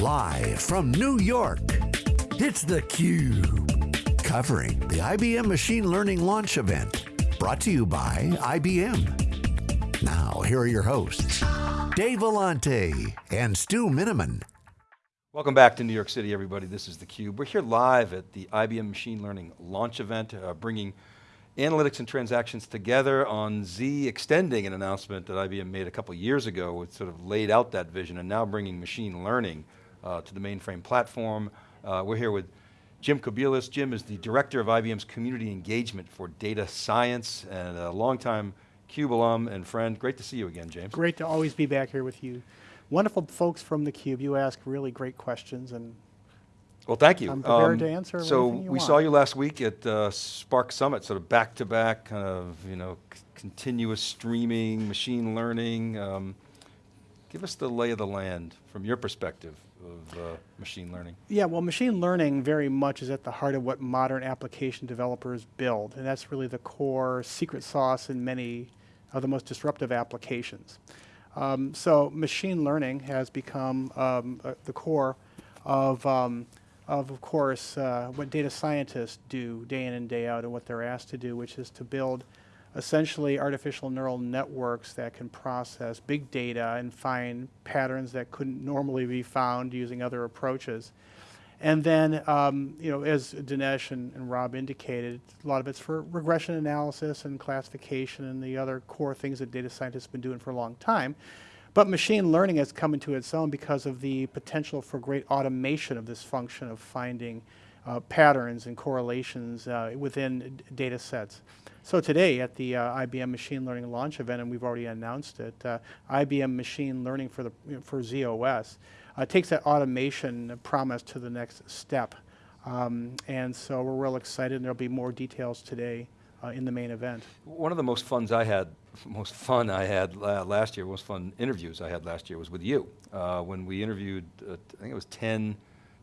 Live from New York, it's theCUBE. Covering the IBM Machine Learning Launch Event. Brought to you by IBM. Now, here are your hosts, Dave Vellante and Stu Miniman. Welcome back to New York City, everybody. This is theCUBE. We're here live at the IBM Machine Learning Launch Event, uh, bringing analytics and transactions together on Z, extending an announcement that IBM made a couple years ago, which sort of laid out that vision, and now bringing machine learning uh, to the mainframe platform. Uh, we're here with Jim Kobielus. Jim is the Director of IBM's Community Engagement for Data Science, and a longtime CUBE alum and friend. Great to see you again, James. Great to always be back here with you. Wonderful folks from theCUBE. You ask really great questions and well, thank you. I'm prepared um, to answer So we want. saw you last week at uh, Spark Summit, sort of back-to-back, -back kind of, you know, continuous streaming, machine learning. Um, give us the lay of the land from your perspective of uh, machine learning. Yeah, well machine learning very much is at the heart of what modern application developers build, and that's really the core secret sauce in many of the most disruptive applications. Um, so machine learning has become um, uh, the core of um, of, of course, uh, what data scientists do day in and day out and what they're asked to do, which is to build essentially artificial neural networks that can process big data and find patterns that couldn't normally be found using other approaches. And then, um, you know, as Dinesh and, and, Rob indicated, a lot of it's for regression analysis and classification and the other core things that data scientists have been doing for a long time. But machine learning has come into its own because of the potential for great automation of this function of finding uh, patterns and correlations uh, within data sets. So today at the uh, IBM Machine Learning launch event, and we've already announced it, uh, IBM Machine Learning for, the, for z/OS uh, takes that automation promise to the next step. Um, and so we're real excited, and there'll be more details today uh, in the main event. One of the most funs I had, most fun I had uh, last year, most fun interviews I had last year was with you. Uh, when we interviewed, I think it was 10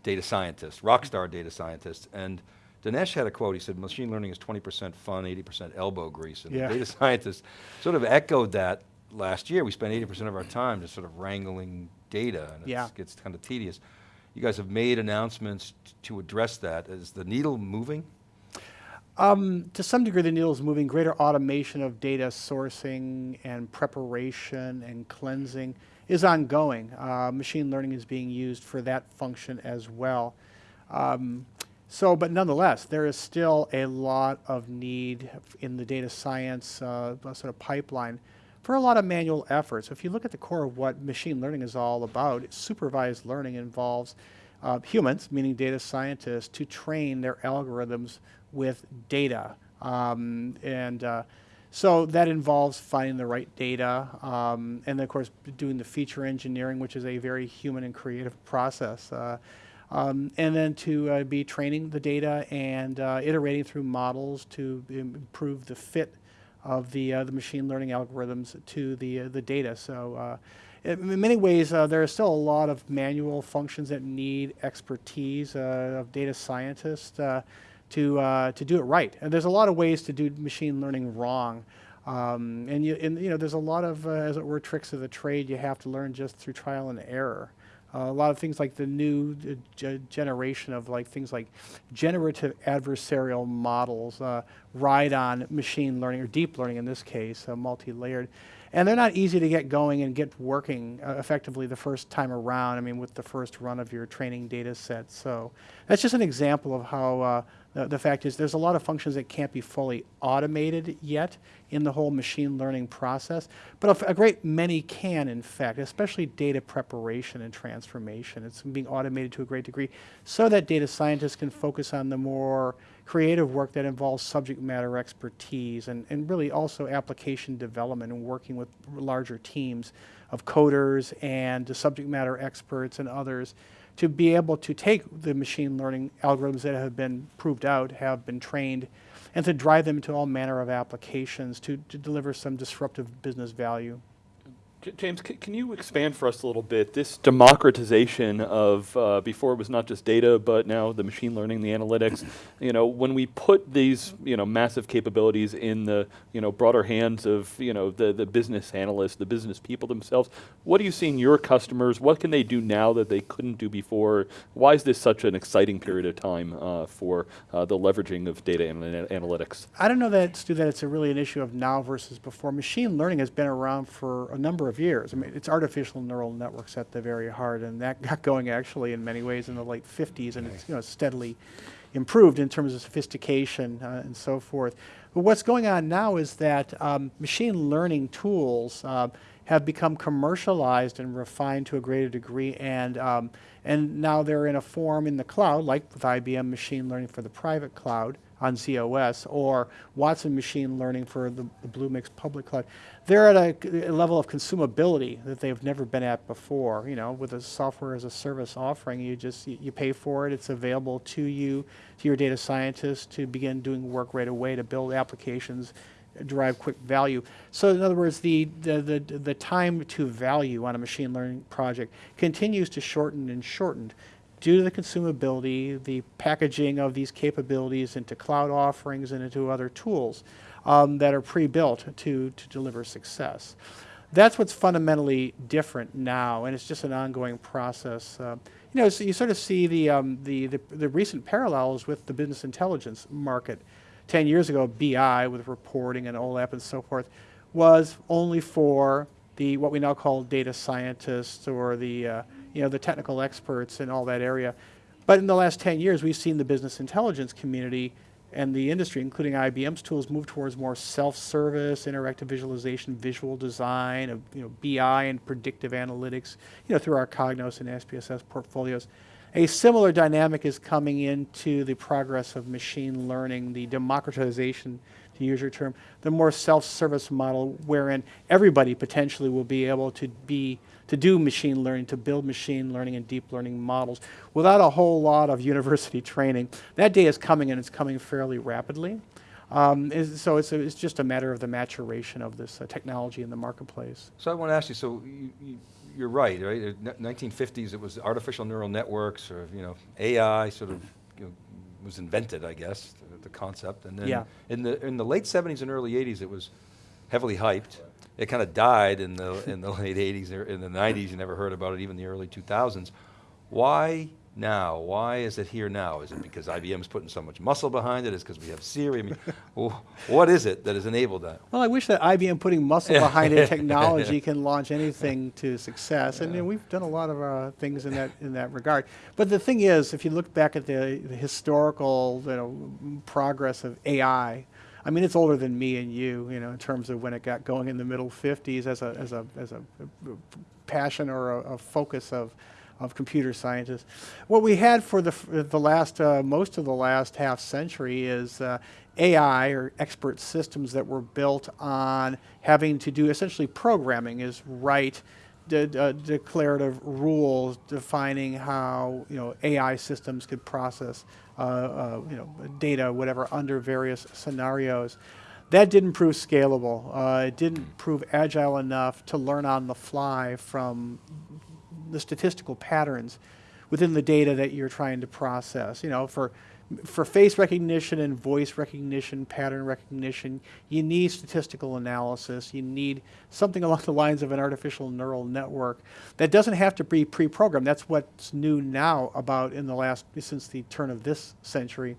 data scientists, rock star data scientists, and Dinesh had a quote, he said, machine learning is 20% fun, 80% elbow grease, and yeah. the data scientists sort of echoed that last year. We spent 80% of our time just sort of wrangling data, and yeah. it gets kind of tedious. You guys have made announcements to address that. Is the needle moving? Um, to some degree, the needle is moving. Greater automation of data sourcing and preparation and cleansing is ongoing. Uh, machine learning is being used for that function as well. Um, so, but nonetheless, there is still a lot of need in the data science uh, sort of pipeline for a lot of manual efforts. If you look at the core of what machine learning is all about, supervised learning involves uh, humans, meaning data scientists, to train their algorithms with data. Um, and uh, so that involves finding the right data, um, and of course doing the feature engineering, which is a very human and creative process. Uh, um, and then to uh, be training the data and uh, iterating through models to improve the fit of the, uh, the machine learning algorithms to the, uh, the data. So in many ways, uh, there are still a lot of manual functions that need expertise uh, of data scientists uh, to, uh, to do it right. And there's a lot of ways to do machine learning wrong. Um, and, you, and you know, there's a lot of, uh, as it were, tricks of the trade you have to learn just through trial and error. Uh, a lot of things like the new generation of like things like generative adversarial models ride on machine learning or deep learning in this case, multi-layered. And they're not easy to get going and get working uh, effectively the first time around, I mean, with the first run of your training data set. So that's just an example of how uh, the, the, fact is there's a lot of functions that can't be fully automated yet in the whole machine learning process, but a, a great many can, in fact, especially data preparation and transformation. It's being automated to a great degree so that data scientists can focus on the more creative work that involves subject matter expertise and, and really also application development and working with larger teams of coders and subject matter experts and others to be able to take the machine learning algorithms that have been proved out, have been trained, and to drive them into all manner of applications to, to deliver some disruptive business value. James, can you expand for us a little bit this democratization of uh, before it was not just data, but now the machine learning, the analytics. You know, when we put these you know massive capabilities in the you know broader hands of you know the the business analysts, the business people themselves, what are you seeing your customers? What can they do now that they couldn't do before? Why is this such an exciting period of time uh, for uh, the leveraging of data and analytics? I don't know that Stu, that it's a really an issue of now versus before. Machine learning has been around for a number of years. I mean, it's artificial neural networks at the very heart, and that got going actually in many ways in the late 50s, and it's you know steadily improved in terms of sophistication uh, and so forth. But what's going on now is that um, machine learning tools uh, have become commercialized and refined to a greater degree, and um, and now they're in a form in the cloud, like with IBM machine learning for the private cloud on z/OS, or Watson machine learning for the, the Bluemix public cloud. They're at a, a, level of consumability that they've never been at before. You know, with a software as a service offering, you just you, you pay for it. It's available to you, to your data scientists, to begin doing work right away to build applications derive quick value. So in other words, the, the, the, the, time to value on a machine learning project continues to shorten and shorten due to the consumability, the packaging of these capabilities into cloud offerings and into other tools um, that are pre-built to, to deliver success. That's what's fundamentally different now, and it's just an ongoing process. Uh, you know, so you sort of see the, um, the, the, the recent parallels with the business intelligence market. 10 years ago, BI with reporting and OLAP and so forth was only for the what we now call data scientists or the uh, you know the technical experts in all that area. But in the last 10 years, we've seen the business intelligence community and the industry, including IBM's tools, move towards more self-service, interactive visualization, visual design, of, you know, BI and predictive analytics, you know, through our Cognos and SPSS portfolios. A similar dynamic is coming into the progress of machine learning, the democratization, to use your term, the more self-service model wherein everybody potentially will be able to be to do machine learning, to build machine learning and deep learning models without a whole lot of university training. That day is coming and it's coming fairly rapidly. Um, so it's, a, it's just a matter of the maturation of this uh, technology in the marketplace. So I want to ask you, so you, you you're right, right? 1950s, it was artificial neural networks or, you know, AI sort of you was invented, I guess, the, the, concept. And then yeah. in, the, in the late 70s and early 80s, it was heavily hyped. It kind of died in the, in the late 80s, in the 90s, you never heard about it, even the early 2000s. Why now? Why is it here now? Is it because IBM's putting so much muscle behind it? Is it because we have Siri? I mean, what is it that has enabled that? Well, I wish that IBM putting muscle behind a technology can launch anything to success, yeah. and we've done a lot of uh, things in that in that regard. But the thing is, if you look back at the, the historical you know, progress of AI, I mean, it's older than me and you, you know, in terms of when it got going in the middle 50s as a as a as a passion or a, a focus of of computer scientists. What we had for the, the last, uh, most of the last half century is uh, AI or expert systems that were built on having to do essentially programming is write de uh, declarative rules defining how you know AI systems could process uh, uh, you know data whatever under various scenarios. That didn't prove scalable. Uh, it didn't prove agile enough to learn on the fly from the statistical patterns within the data that you're trying to process. You know, for for face recognition and voice recognition, pattern recognition, you need statistical analysis. You need something along the lines of an artificial neural network that doesn't have to be pre-programmed. That's what's new now about in the last, since the turn of this century,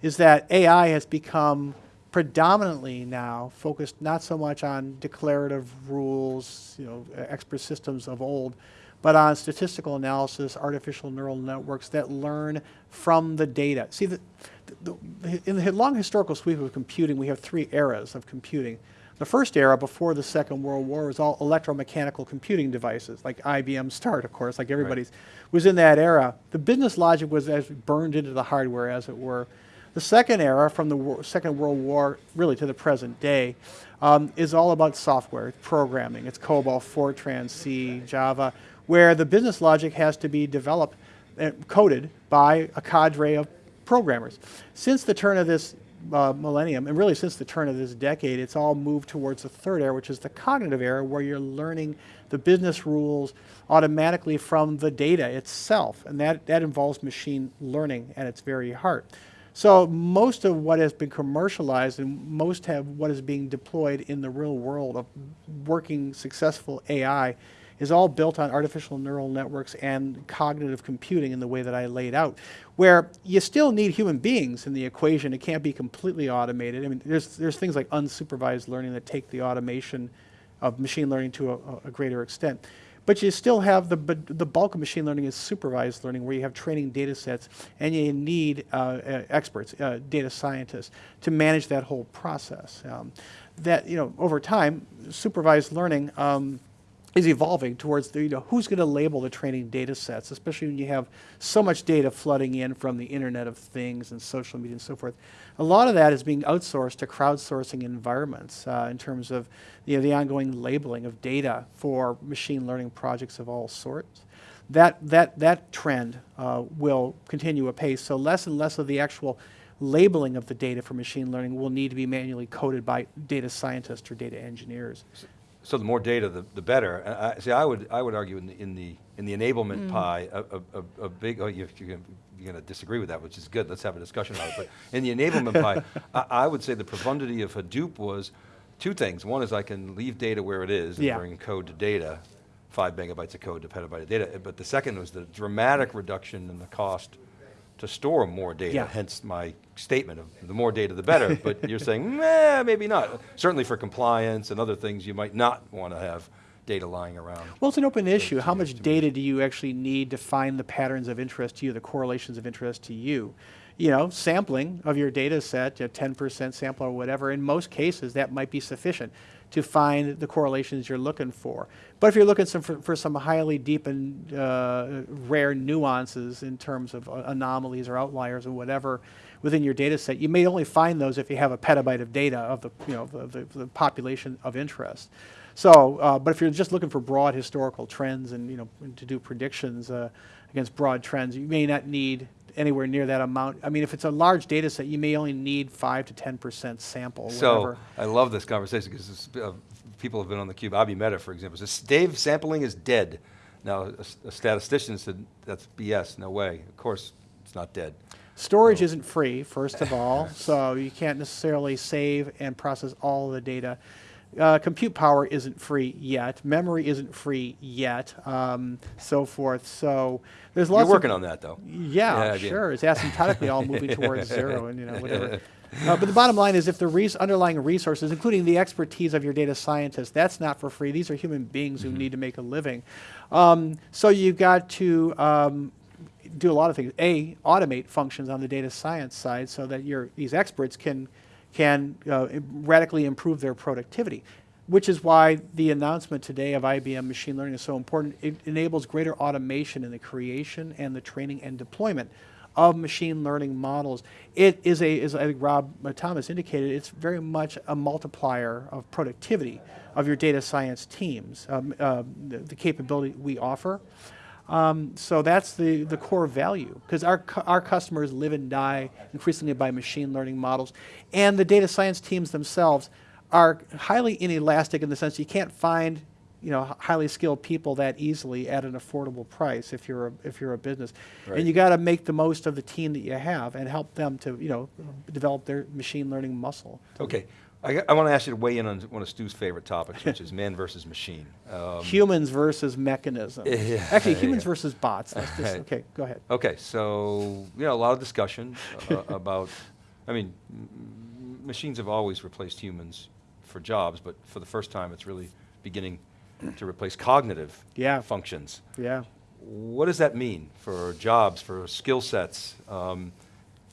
is that AI has become predominantly now focused not so much on declarative rules, you know, expert systems of old, but on statistical analysis, artificial neural networks that learn from the data. See, the, the, the, in the long historical sweep of computing, we have three eras of computing. The first era, before the Second World War, was all electromechanical computing devices, like IBM START, of course, like everybody's, right. was in that era. The business logic was as burned into the hardware, as it were. The second era, from the Second World War really to the present day, um, is all about software, programming. It's COBOL, Fortran, C, Java, where the business logic has to be developed and coded by a cadre of programmers. Since the turn of this uh, millennium, and really since the turn of this decade, it's all moved towards the third era, which is the cognitive era, where you're learning the business rules automatically from the data itself, and that, that involves machine learning at its very heart. So most of what has been commercialized and most of what is being deployed in the real world of working successful AI is all built on artificial neural networks and cognitive computing in the way that I laid out, where you still need human beings in the equation. It can't be completely automated. I mean, there's, there's things like unsupervised learning that take the automation of machine learning to a, a greater extent. But you still have the, the bulk of machine learning is supervised learning where you have training data sets and you need uh, uh, experts, uh, data scientists to manage that whole process. Um, that, you know, over time, supervised learning um, is evolving towards the, you know, who's going to label the training data sets, especially when you have so much data flooding in from the Internet of Things and social media and so forth. A lot of that is being outsourced to crowdsourcing environments uh, in terms of you know, the ongoing labeling of data for machine learning projects of all sorts. That, that, that trend uh, will continue apace, so less and less of the actual labeling of the data for machine learning will need to be manually coded by data scientists or data engineers. So the more data, the, the better. Uh, I, see, I would, I would argue in the, in the, in the enablement mm. pie, a, a, a, big, oh, you, you're going to disagree with that, which is good, let's have a discussion about it. But in the enablement pie, I, I, would say the profundity of Hadoop was two things. One is I can leave data where it is and yeah. bring code to data, five megabytes of code to petabyte of data. But the second was the dramatic reduction in the cost to store more data, yeah. hence my statement of the more data the better, but you're saying, meh, maybe not. Certainly for compliance and other things you might not want to have data lying around. Well, it's an open issue. How much data do you actually need to find the patterns of interest to you, the correlations of interest to you? You know, sampling of your data set, a 10% sample or whatever, in most cases that might be sufficient to find the correlations you're looking for. But if you're looking some for, for, some highly deep and uh, rare nuances in terms of uh, anomalies or outliers or whatever within your data set, you may only find those if you have a petabyte of data of the, you know, the, the, the population of interest. So, uh, but if you're just looking for broad historical trends and you know to do predictions uh, against broad trends, you may not need anywhere near that amount. I mean, if it's a large data set, you may only need five to 10% sample. So whatever. I love this conversation because uh, people have been on the cube. Abhi Mehta, for example, says Dave, sampling is dead. Now, a, a, statistician said that's BS. No way. Of course, it's not dead. Storage isn't free, first of all, so you can't necessarily save and process all the data. Uh, compute power isn't free yet. Memory isn't free yet. Um, so forth. So there's lots. You're working on that, though. Yeah, yeah sure. It's asymptotically all moving towards zero, and you know whatever. Uh, but the bottom line is, if the res underlying resources, including the expertise of your data scientists, that's not for free. These are human beings mm -hmm. who mm-hmm. need to make a living. Um, so you've got to um, do a lot of things. A, automate functions on the data science side so that your these experts can can uh, radically improve their productivity, which is why the announcement today of IBM machine learning is so important. It enables greater automation in the creation and the training and deployment of machine learning models. It is a, as I think Rob Thomas indicated, it's very much a multiplier of productivity of your data science teams, um, uh, the, the capability we offer. Um, so that's the, the core value because our, our customers live and die increasingly by machine learning models. And the data science teams themselves are highly inelastic in the sense you can't find you know, highly skilled people that easily at an affordable price if you're a, if you're a business. Right. And you got to make the most of the team that you have and help them to, you know, develop their machine learning muscle. Okay. I, I want to ask you to weigh in on one of Stu's favorite topics, which is man versus machine. Um, humans versus mechanisms. Yeah, Actually, humans yeah. versus bots. Just, okay, go ahead. Okay, so you know a lot of discussion uh, about. I mean, machines have always replaced humans for jobs, but for the first time, it's really beginning to replace cognitive yeah. functions. Yeah. What does that mean for jobs, for skill sets? Um,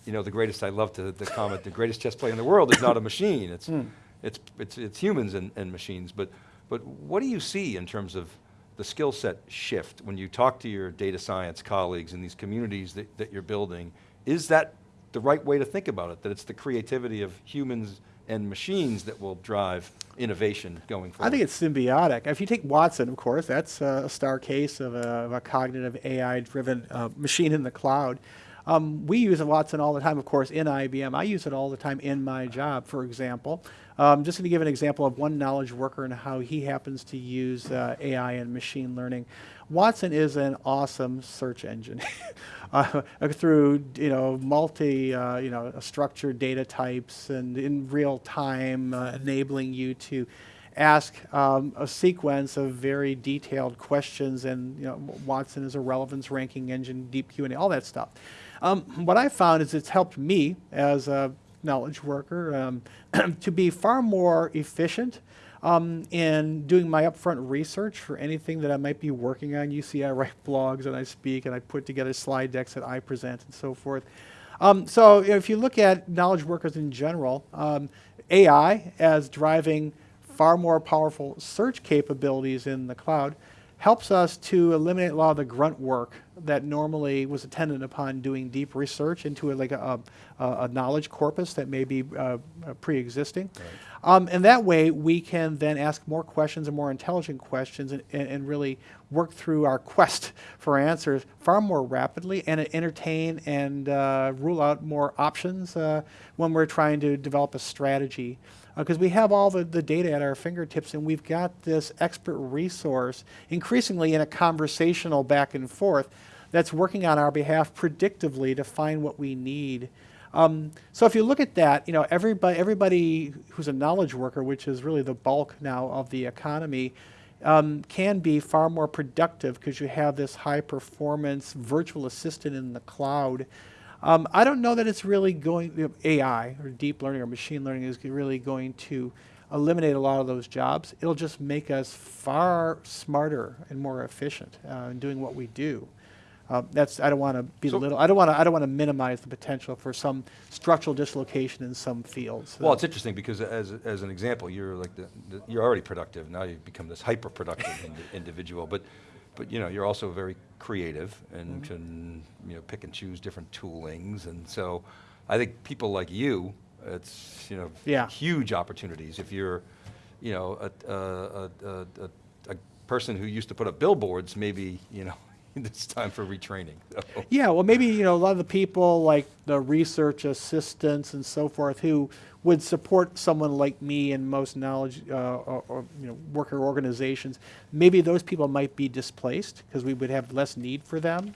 you know, the greatest, I love to the comment, the greatest chess player in the world is not a machine. It's, mm. it's, it's, it's humans and, and machines. But, but what do you see in terms of the skill set shift when you talk to your data science colleagues in these communities that, that you're building? Is that the right way to think about it, that it's the creativity of humans and machines that will drive innovation going forward? I think it's symbiotic. If you take Watson, of course, that's a star case of a, of a cognitive AI-driven uh, machine in the cloud. Um, we use Watson all the time, of course, in IBM. I use it all the time in my job, for example. Um, just to give an example of one knowledge worker and how he happens to use uh, AI and machine learning. Watson is an awesome search engine. uh, through you know multi uh, you know structured data types and in real time, uh, enabling you to ask um, a sequence of very detailed questions. And you know Watson is a relevance ranking engine, deep Q and A, all that stuff. Um, what I found is it's helped me as a knowledge worker um, to be far more efficient um, in doing my upfront research for anything that I might be working on. You see, I write blogs and I speak and I put together slide decks that I present and so forth. Um, so if you look at knowledge workers in general, um, AI as driving far more powerful search capabilities in the cloud helps us to eliminate a lot of the grunt work that normally was attendant upon doing deep research into a, like a, a, a, knowledge corpus that may be uh, pre-existing. Right. Um, and that way we can then ask more questions and more intelligent questions and, and, and, really work through our quest for answers far more rapidly and entertain and uh, rule out more options uh, when we're trying to develop a strategy. Because uh, we have all the, the data at our fingertips and we've got this expert resource increasingly in a conversational back and forth that's working on our behalf predictively to find what we need. Um, so if you look at that, you know, everybody, everybody who's a knowledge worker, which is really the bulk now of the economy, um, can be far more productive because you have this high performance virtual assistant in the cloud. Um, I don't know that it's really going, you know, AI or deep learning or machine learning is really going to eliminate a lot of those jobs. It'll just make us far smarter and more efficient uh, in doing what we do. Uh, that's I don't want to belittle. So I don't want to. I don't want to minimize the potential for some structural dislocation in some fields. Well, it's interesting because as as an example, you're like the, the you're already productive. Now you've become this hyper productive ind individual, but but you know you're also very creative and mm -hmm. can you know pick and choose different toolings, and so I think people like you, it's you know yeah. huge opportunities if you're you know a, a, a, a, a person who used to put up billboards, maybe you know it's time for retraining. So. Yeah, well maybe you know a lot of the people like the research assistants and so forth who would support someone like me in most knowledge uh, or, or, you know worker organizations, maybe those people might be displaced because we would have less need for them.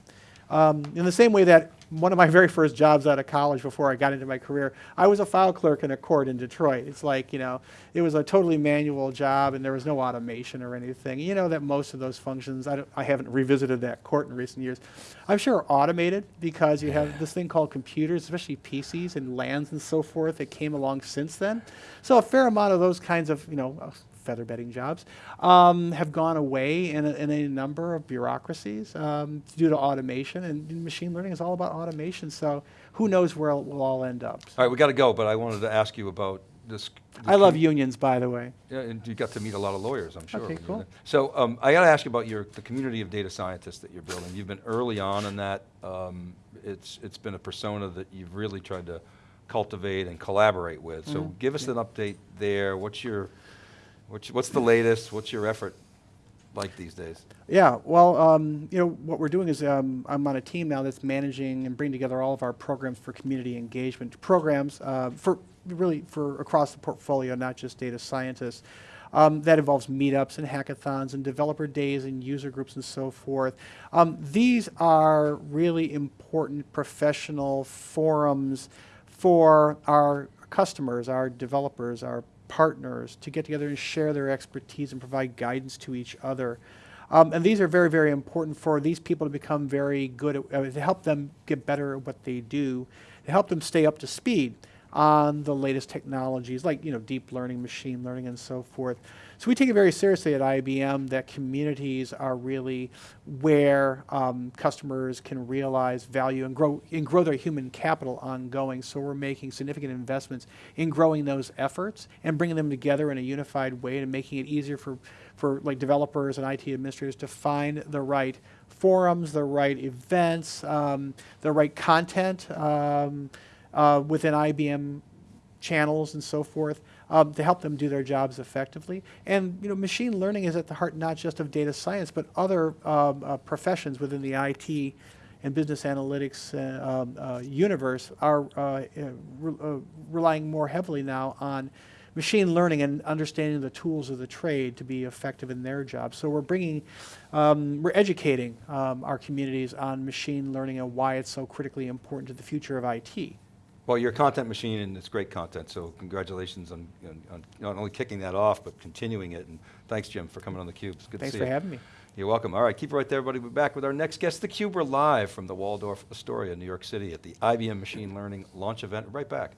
Um, in the same way that one of my very first jobs out of college before I got into my career, I was a file clerk in a court in Detroit. It's like, you know, it was a totally manual job and there was no automation or anything. You know that most of those functions, I, I haven't revisited that court in recent years, I'm sure are automated because you have this thing called computers, especially PCs and LANs and so forth that came along since then. So a fair amount of those kinds of, you know, feather bedding jobs, um, have gone away in a, in a number of bureaucracies um, due to automation. And machine learning is all about automation. So who knows where we'll all end up. So. All right, we got to go, but I wanted to ask you about this. I love unions, by the way. Yeah, and you got to meet a lot of lawyers, I'm sure. Okay, cool. So um, I got to ask you about your the community of data scientists that you're building. You've been early on in that. Um, it's it's been a persona that you've really tried to cultivate and collaborate with. So mm -hmm. give us yeah. an update there. What's your What's, what's the latest? What's your effort like these days? Yeah, well, um, you know, what we're doing is um, I'm on a team now that's managing and bringing together all of our programs for community engagement programs uh, for really for across the portfolio, not just data scientists. Um, that involves meetups and hackathons and developer days and user groups and so forth. Um, these are really important professional forums for our customers, our developers, our partners to get together and share their expertise and provide guidance to each other. Um, and these are very, very important for these people to become very good at, uh, to help them get better at what they do, to help them stay up to speed on the latest technologies like you know deep learning, machine learning, and so forth. So we take it very seriously at IBM that communities are really where um, customers can realize value and grow and grow their human capital ongoing. So we're making significant investments in growing those efforts and bringing them together in a unified way and making it easier for for like developers and IT administrators to find the right forums, the right events, um, the right content. Um, uh, within IBM channels and so forth um, to help them do their jobs effectively. And you know, machine learning is at the heart not just of data science, but other um, uh, professions within the IT and business analytics uh, um, uh, universe are uh, uh, re- uh, relying more heavily now on machine learning and understanding the tools of the trade to be effective in their job. So we're bringing, um, we're educating um, our communities on machine learning and why it's so critically important to the future of IT. Well, you're a content machine and it's great content, so congratulations on, on, on not only kicking that off, but continuing it. And thanks, Jim, for coming on theCUBE. It's good Thanks to see for having me. You're welcome. All right, keep it right there, everybody. We'll be back with our next guest, theCUBE. We're live from the Waldorf Astoria, New York City at the IBM Machine Learning launch event. Right back.